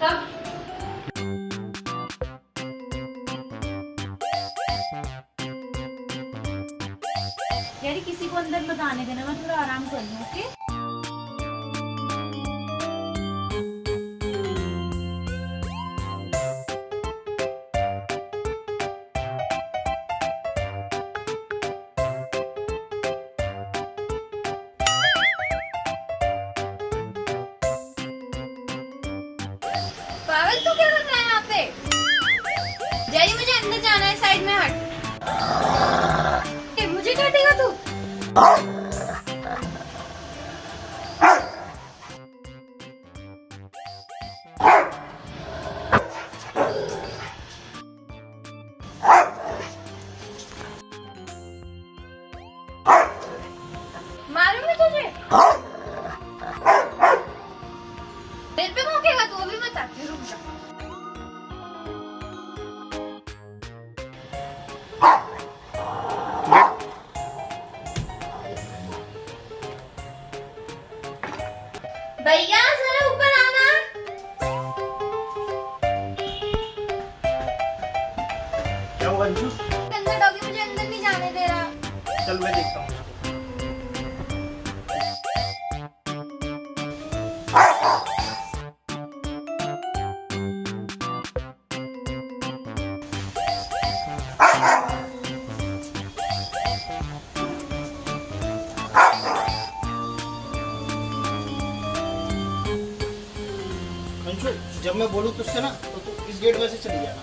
तब। यार किसी को अंदर बताने देना मैं थोड़ा आराम कर लूँ ओके? पागल तू क्या कर रहा है यहाँ पे? जैरी, मुझे अंदर जाना है साइड में, हट। मुझे मुझे काटेगा तू? अंशु अंदर डॉगी मुझे अंदर नहीं जाने दे रहा। चल मैं देखता हूँ। जब मैं बोलूँ तुझसे ना तो तू इस गेट में से चली जाना।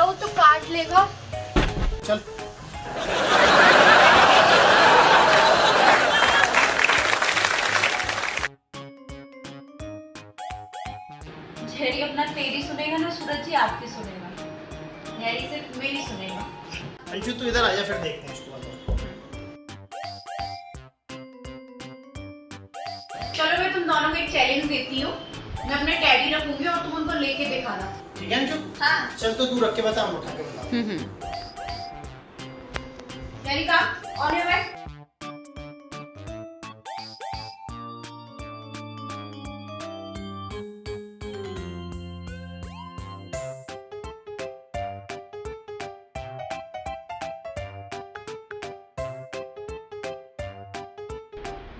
भैया वो तो काट लेगा। चल। जेरी अपना तेरी सुनेगा ना सूरज जी आपकी सुनेगा। जेरी सिर्फ़ मेरी सुनेगा। अंशु तू इधर आ जा फिर देखते हैं बाद। चलो मैं तुम दोनों को एक चैलेंज देती हूँ। मैं अपने डैडी रखूँगी और तुम उनको लेके दिखाना। ठीक है? अंशु हाँ। चल तो तू रख के बता हम उठा के बता। जेरी का ऑन योर बैक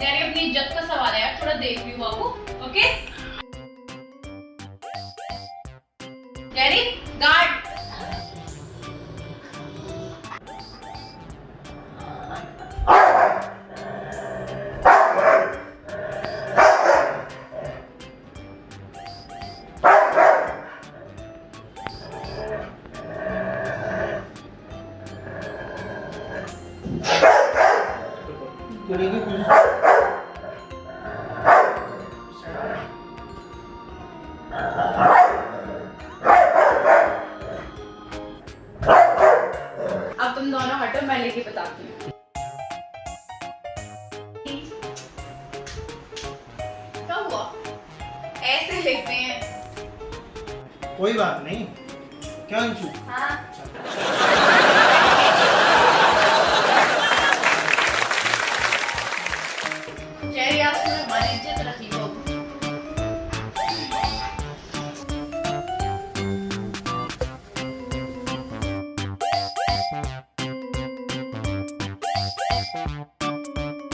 जेरी अपनी इज़्ज़त का सवाल है यार थोड़ा देख लियो बाबू okay Ready? Guard. Por ele. ऐसे लेते हैं। कोई बात नहीं। क्या अंशु हाँ।